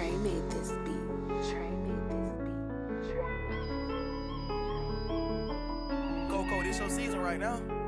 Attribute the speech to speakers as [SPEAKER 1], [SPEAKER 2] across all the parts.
[SPEAKER 1] Trey made this beat. Trey made this beat. Trey
[SPEAKER 2] Coco, this your season right now.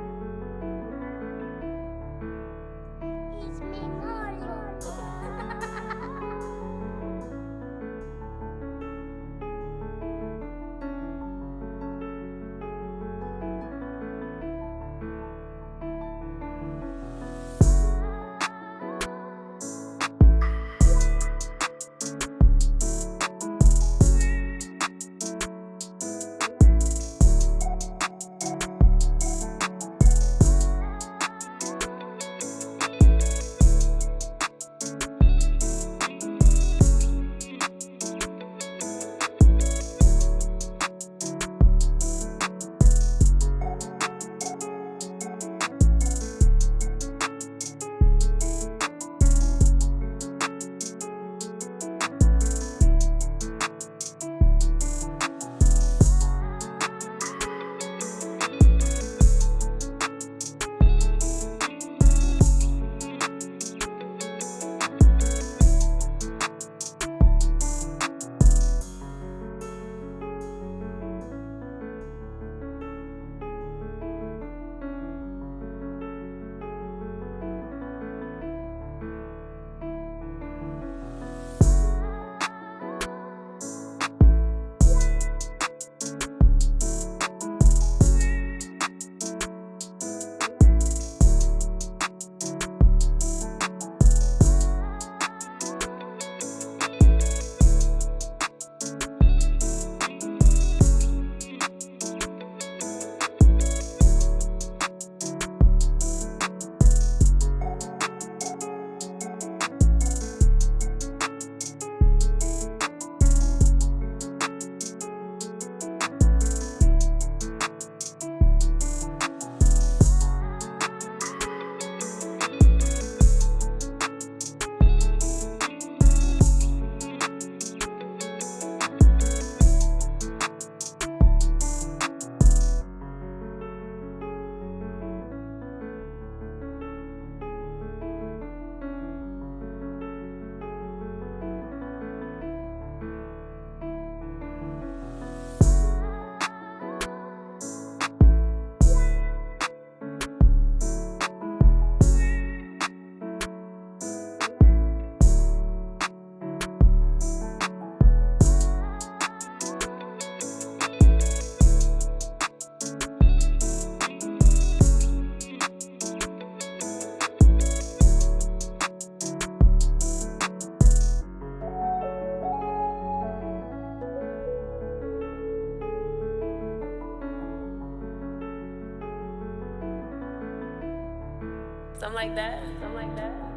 [SPEAKER 1] Something like that. Something like that.